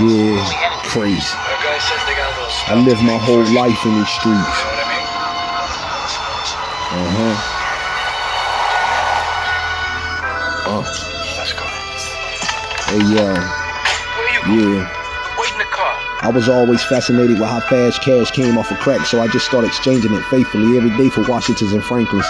Yeah, crazy. I live my whole life in these streets. Uh huh. Uh. Let's go. Hey yo, Where you yeah. Wait in the car. I was always fascinated with how fast cash came off of crack, so I just started exchanging it faithfully every day for Washingtons and Franklins.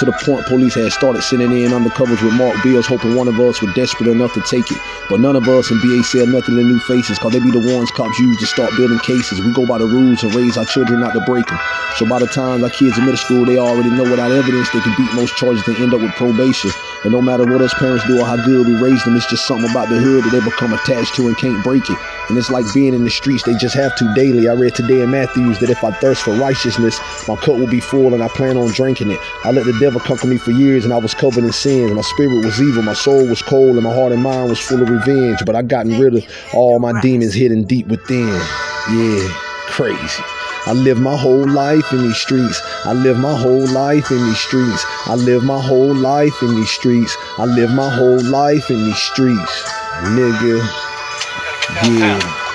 To the point police had started sending in undercovers with marked bills, hoping one of us were desperate enough to take it. But none of us in BA said nothing to new faces, cause they be the ones cops use to start building cases. We go by the rules and raise our children not to break them. So by the time our kids in middle school, they already know without evidence they can beat most charges and end up with probation. And no matter what us parents do or how good we raise them, it's just something about the hood that they become attached to and can't break it. And it's like being in the streets, they just have to daily. I read today in Matthews that if I thirst for righteousness, my cup will be full and I plan on drinking it. I let the devil conquer me for years and I was covered in sins. My spirit was evil, my soul was cold, and my heart and mind was full of revenge. But I gotten rid of all my demons hidden deep within. Yeah, crazy. I live my whole life in these streets. I live my whole life in these streets. I live my whole life in these streets. I live my whole life in these streets. Nigga. Yeah.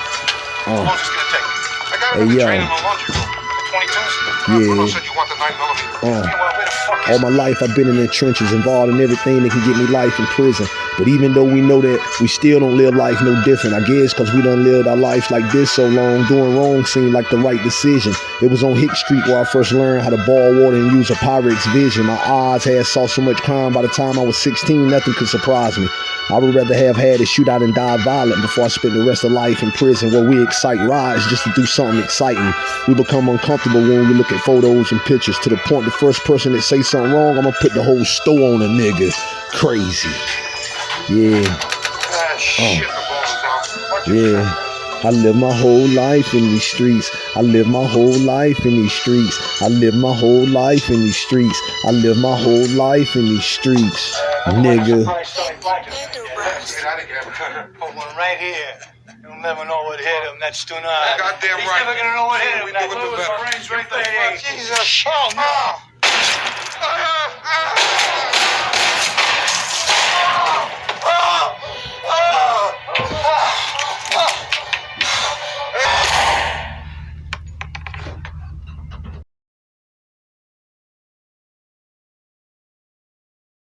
Oh. How is gonna take? I got Hey, yo. Yeah. Bruno said you want the 9 millimeter. Uh. Meanwhile, where the fuck all my life I've been in the trenches, involved in everything that can get me life in prison. But even though we know that, we still don't live life no different. I guess because we done lived our life like this so long, doing wrong seemed like the right decision. It was on Hick Street where I first learned how to ball water and use a Pyrex vision. My eyes had saw so much crime by the time I was 16, nothing could surprise me. I would rather have had a shootout and die violent before I spent the rest of life in prison where we excite rides just to do something exciting. We become uncomfortable when we look at photos and pictures to the point the first person that say something wrong, I'm gonna put the whole store on a nigga. Crazy. Yeah, Ah, shit, the balls is out. Watch your yeah. I live my whole life in these streets. I live my whole life in these streets. I live my whole life in these streets. I live my whole life in these streets. Nigga. Get out of here. Put one right here. You'll never know what hit him. That's too tonight. Goddamn He's right. never gonna know what hit him. We do it the better. right Jesus. Oh, no.